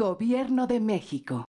Gobierno de México.